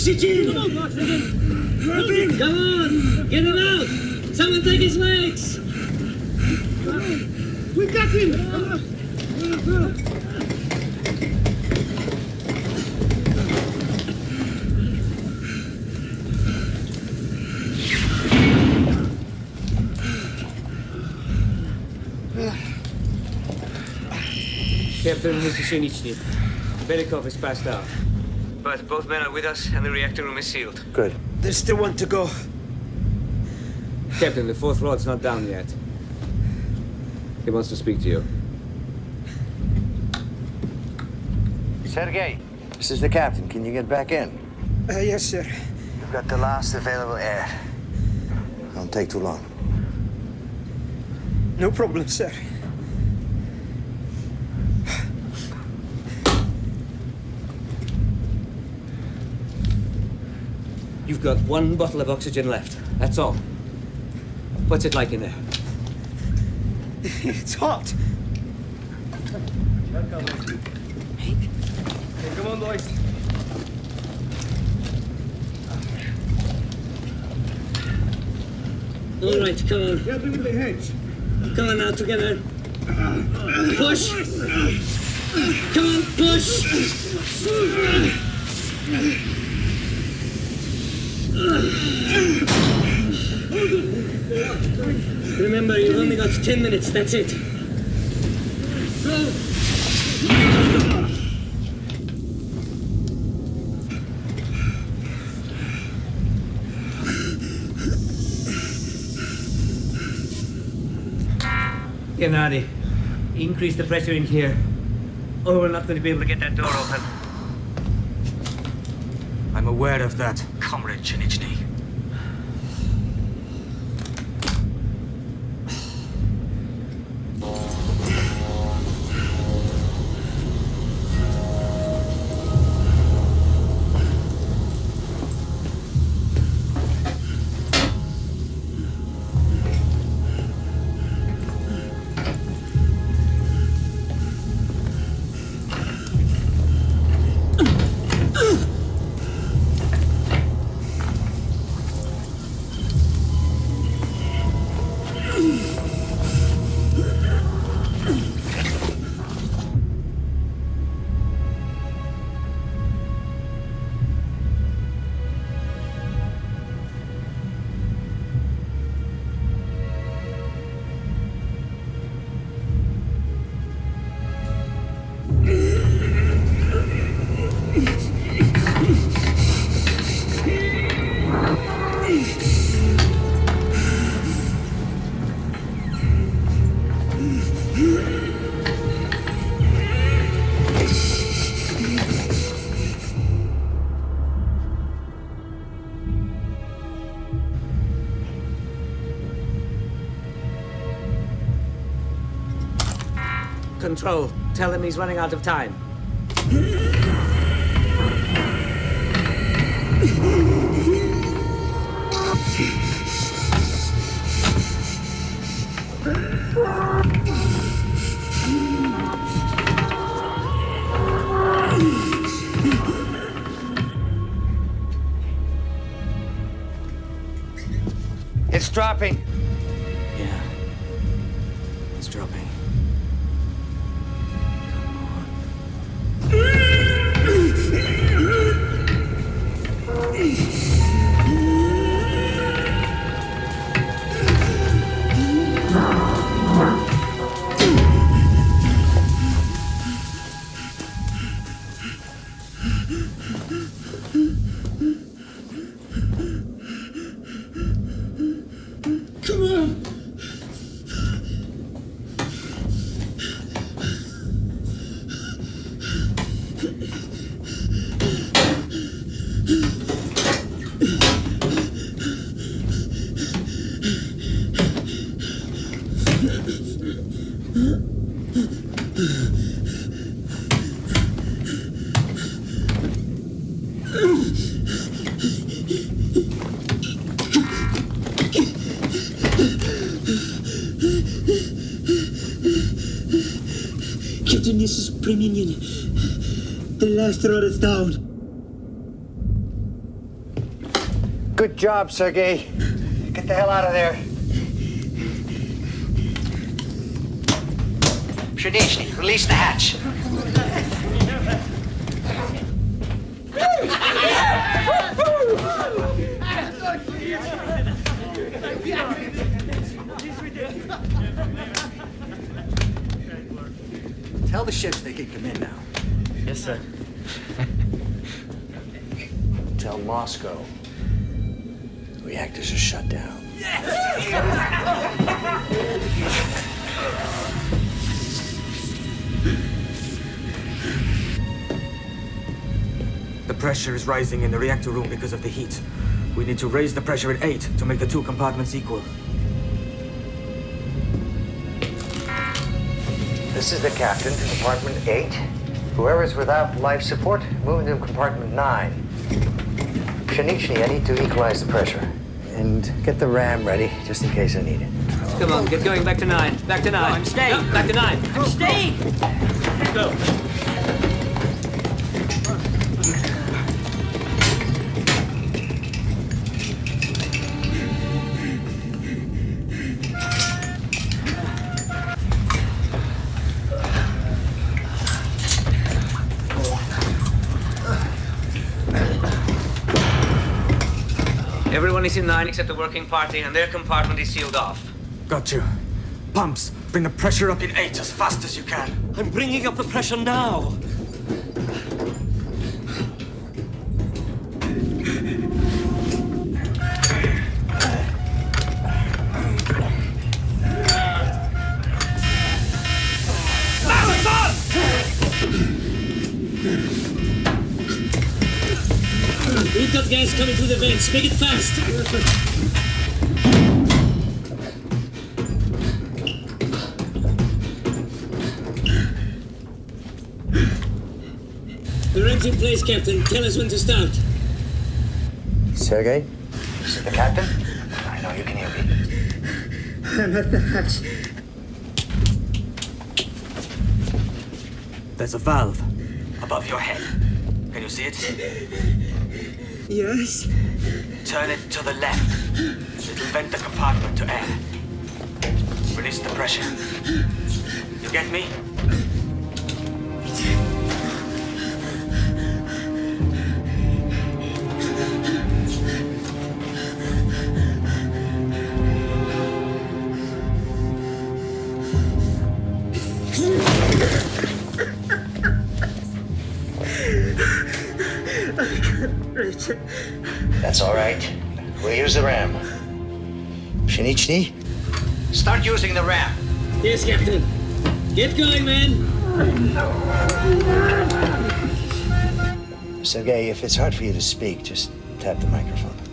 Come on, Open! Come on! Get him out! Someone take his legs! We got him! Captain Misushinichi. Belikov is passed out. But both men are with us, and the reactor room is sealed. Good. There's still one to go. Captain, the fourth rod's not down yet. He wants to speak to you. Sergei, this is the captain. Can you get back in? Uh, yes, sir. You've got the last available air. Don't take too long. No problem, sir. You've got one bottle of oxygen left. That's all. What's it like in there? it's hot. Hey, come on, boys. All right, come on. Help me with the hedge. Come on now, together. Push! Come on, push! Remember, you've only got 10 minutes, that's it. Gennady, increase the pressure in here, or we're not going to be able to get that door open. I'm aware of that, Comrade Pshenichny. Control, tell him he's running out of time. The last rod is down. Good job, Sergei. Get the hell out of there. Pshenichny, release the hatch. Tell the ships they can come in now. Yes, sir. Tell Moscow. Reactors are shut down. The pressure is rising in the reactor room because of the heat. We need to raise the pressure at 8 to make the two compartments equal. This is the captain, compartment 8. Whoever's without life support, move into compartment 9. Pshenichny, I need to equalize the pressure. And get the ram ready, just in case I need it. Come on, get going. Back to nine. Back to nine. I'm staying. No, back to nine. I'm staying. Go. Nine except the working party, and their compartment is sealed off. Got you. Pumps, bring the pressure up in 8 as fast as you can. I'm bringing up the pressure now. Through. Make it fast. The ram's in place, Captain. Tell us when to start. Sergei, this is the captain. I know you can hear me. I'm at the hatch. There's a valve above your head. Can you see it? Yes? Turn it to the left. It'll vent the compartment to air. Release the pressure. You get me? That's all right. We'll use the ram. Pshenichny, start using the ram. Yes, Captain. Get going, man. Sergei, if it's hard for you to speak, just tap the microphone.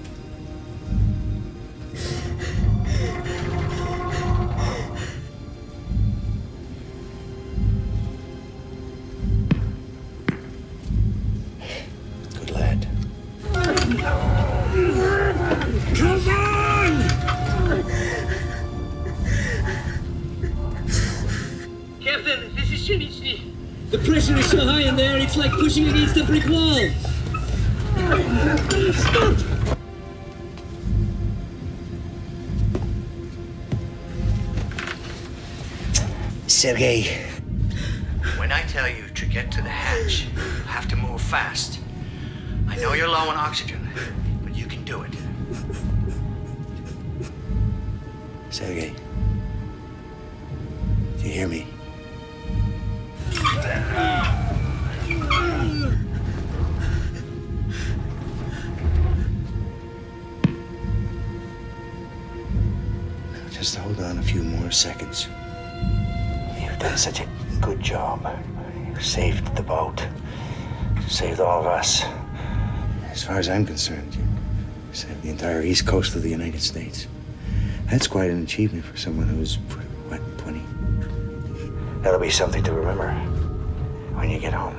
Pushing against a brick wall. Stop! Sergei, when I tell you to get to the hatch, you have to move fast. I know you're low on oxygen, but you can do it. Sergei, far as I'm concerned, you saved the entire east coast of the United States. That's quite an achievement for someone who's, what, 20? That'll be something to remember when you get home.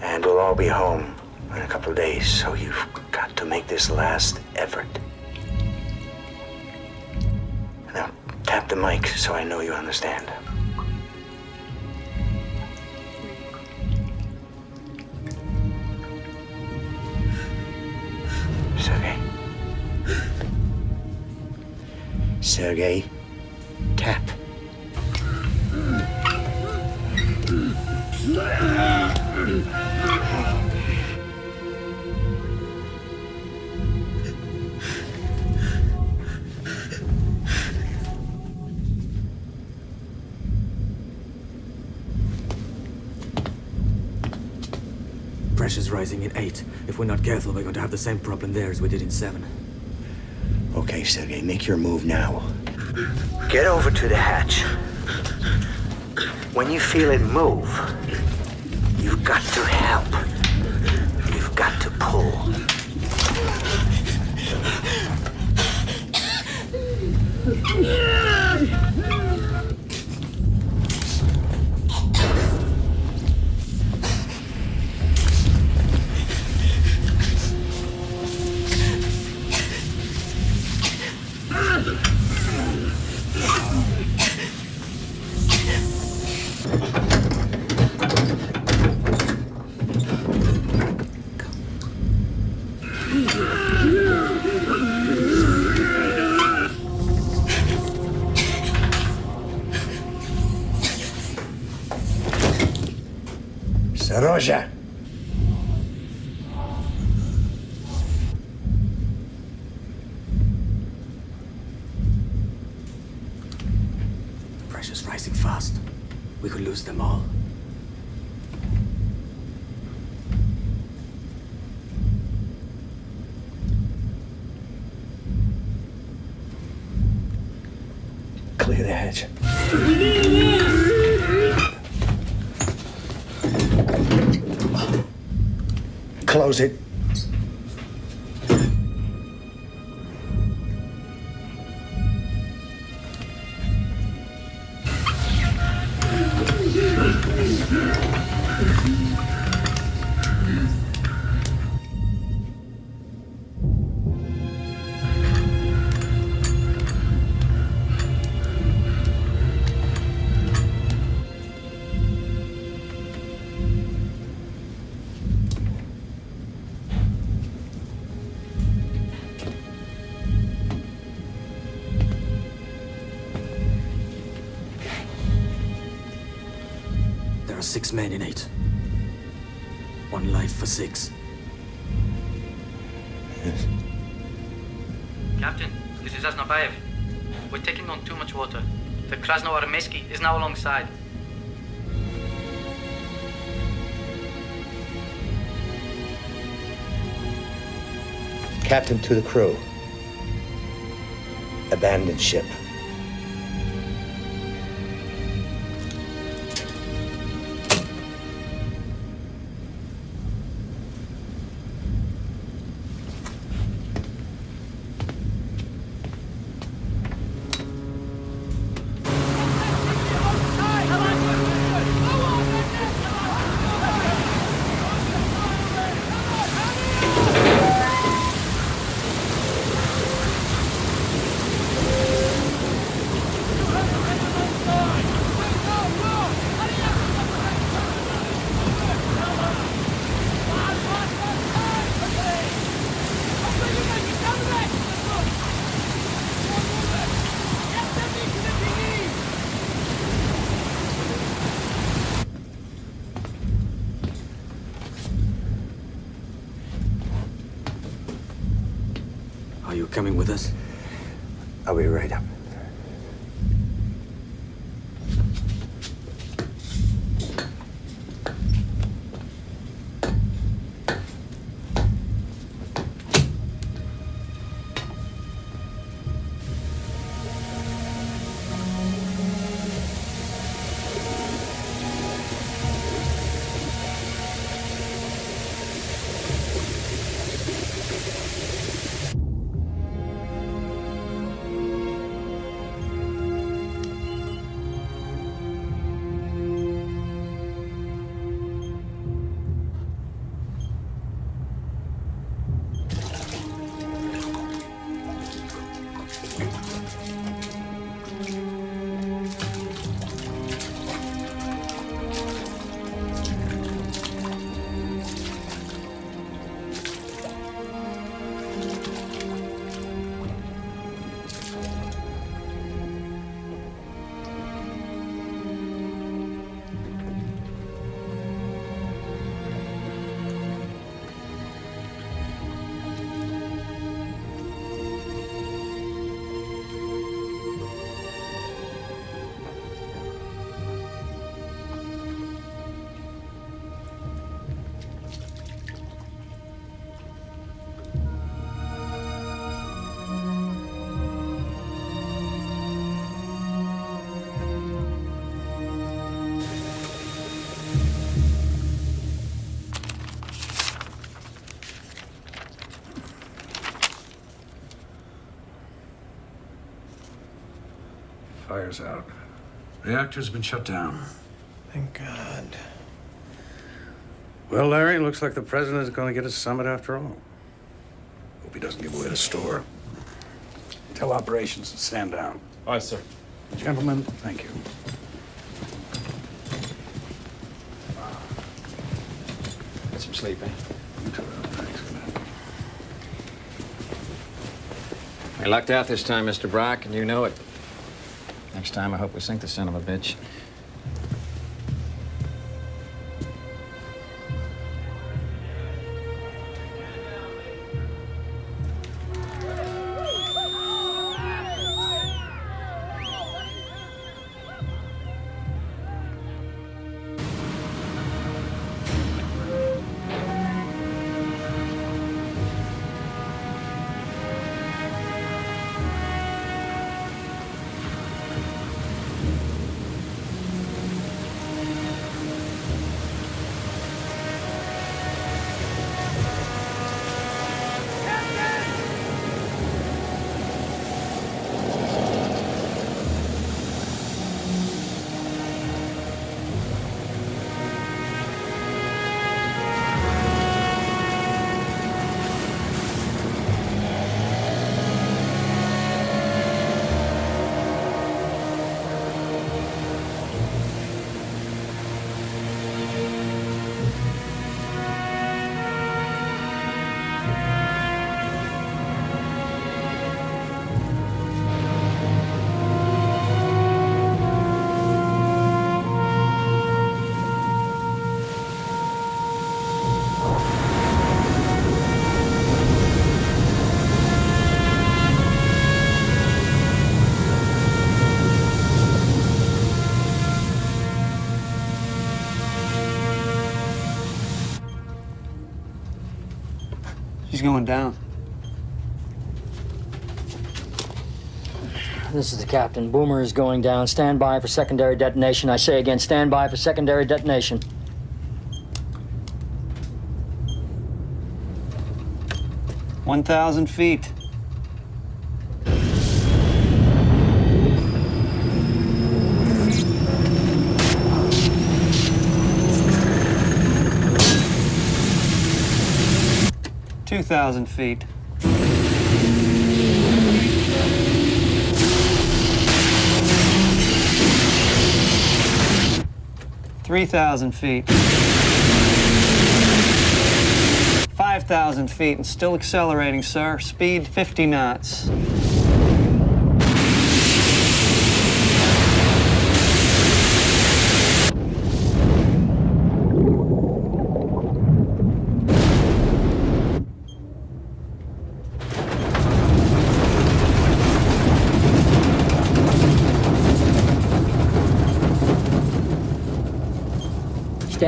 And we'll all be home in a couple of days, so you've got to make this last effort. Now, Tap the mic so I know you understand. Sergey, tap. Pressure's rising in 8. If we're not careful, we're going to have the same problem there as we did in 7. Okay, Sergey, make your move now. Get over to the hatch. When you feel it move, you've got to help. You've got to pull. Seryozha. Krasnoarmeyski is now alongside. Captain to the crew. Abandon ship. Be right Fire's out. Reactor's been shut down. Thank God. Well, Larry, it looks like the president is going to get a summit after all. Hope he doesn't give away the store. Tell operations to stand down. Aye, sir. Gentlemen, thank you. Get some sleep, eh? We lucked out this time, Mr. Brock, and you know it. Next time, I hope we sink the son of a bitch. Going down. This is the captain. Boomer is going down. Stand by for secondary detonation. I say again, stand by for secondary detonation. One thousand feet. Two thousand feet. Three thousand feet. Five thousand feet and still accelerating, sir. Speed 50 knots.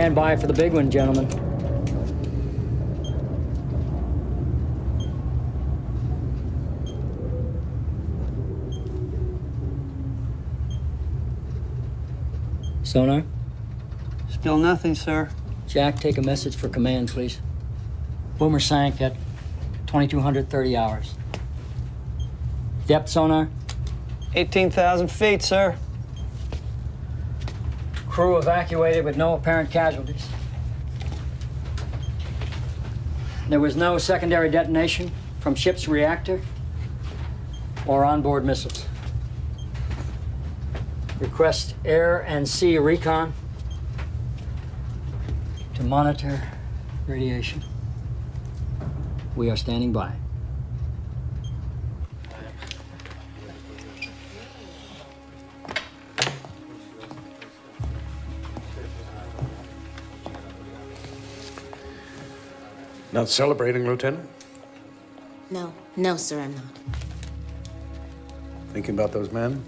Stand by for the big one, gentlemen. Sonar? Still nothing, sir. Jack, take a message for command, please. Boomer sank at 2230 hours. Depth sonar? 18,000 feet, sir. Crew evacuated with no apparent casualties. There was no secondary detonation from ship's reactor or onboard missiles. Request air and sea recon to monitor radiation. We are standing by. Not celebrating, Lieutenant? No, no, sir, I'm not. Thinking about those men?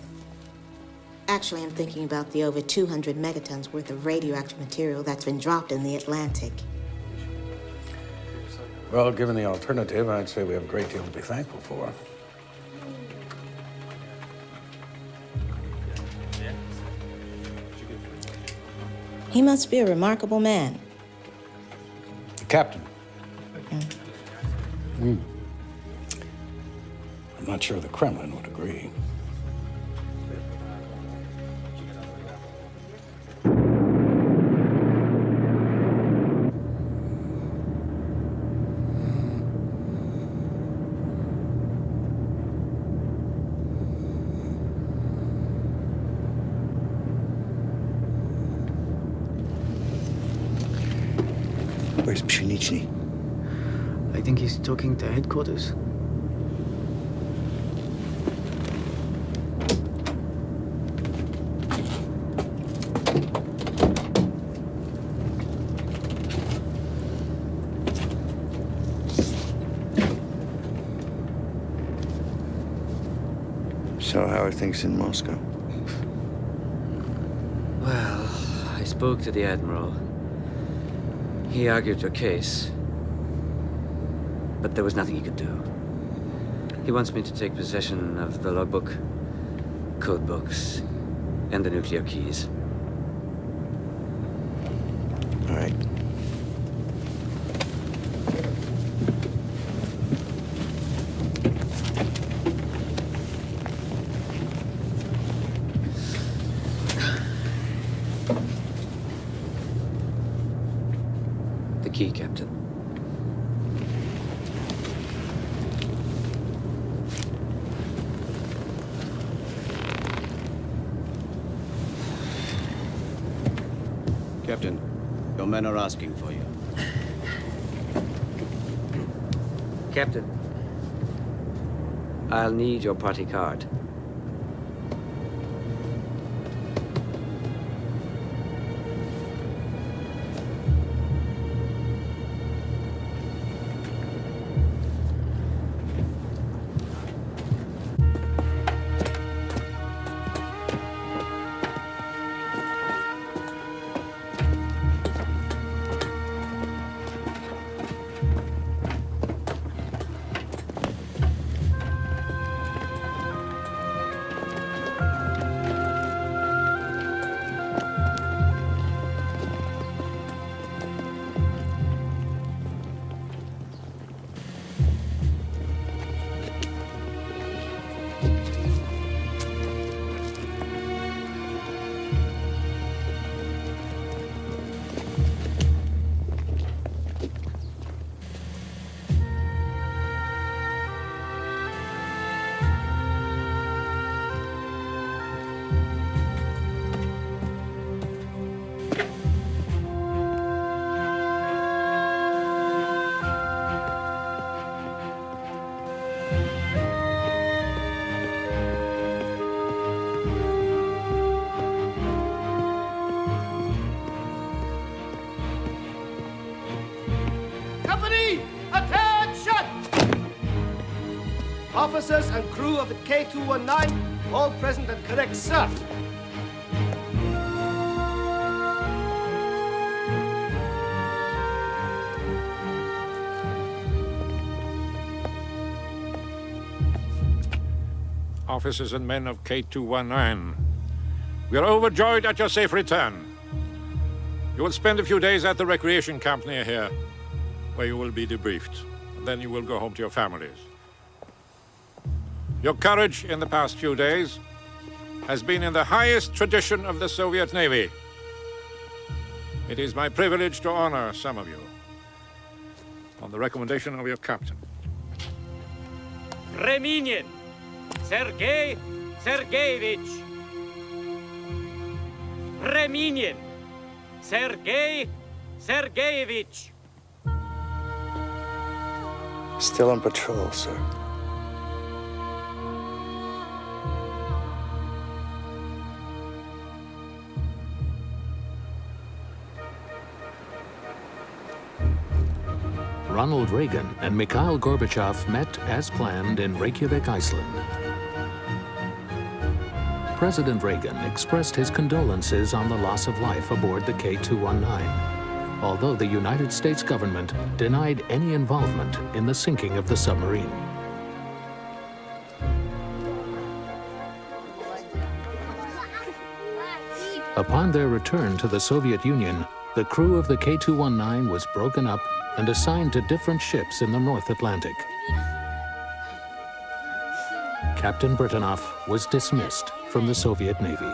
Actually, I'm thinking about the over 200 megatons worth of radioactive material that's been dropped in the Atlantic. Well, given the alternative, I'd say we have a great deal to be thankful for. He must be a remarkable man. The captain. Hmm. I'm not sure the Kremlin would agree. Talking to headquarters. So how are things in Moscow? Well, I spoke to the Admiral. He argued your case. But there was nothing he could do. He wants me to take possession of the logbook, code books, and the nuclear keys. All right. The key, Captain. Captain, your men are asking for you. Captain, I'll need your party card. Officers and crew of the K219, all present and correct, sir. Officers and men of K219, we are overjoyed at your safe return. You will spend a few days at the recreation camp near here, where you will be debriefed. And then you will go home to your families. Your courage in the past few days has been in the highest tradition of the Soviet Navy. It is my privilege to honor some of you on the recommendation of your captain. Preminin Sergei Sergeyevich. Preminin Sergei Sergeyevich. Still on patrol, sir. Ronald Reagan and Mikhail Gorbachev met as planned in Reykjavik, Iceland. President Reagan expressed his condolences on the loss of life aboard the K-219, although the United States government denied any involvement in the sinking of the submarine. Upon their return to the Soviet Union, the crew of the K-219 was broken up and assigned to different ships in the North Atlantic. Captain Britanov was dismissed from the Soviet Navy.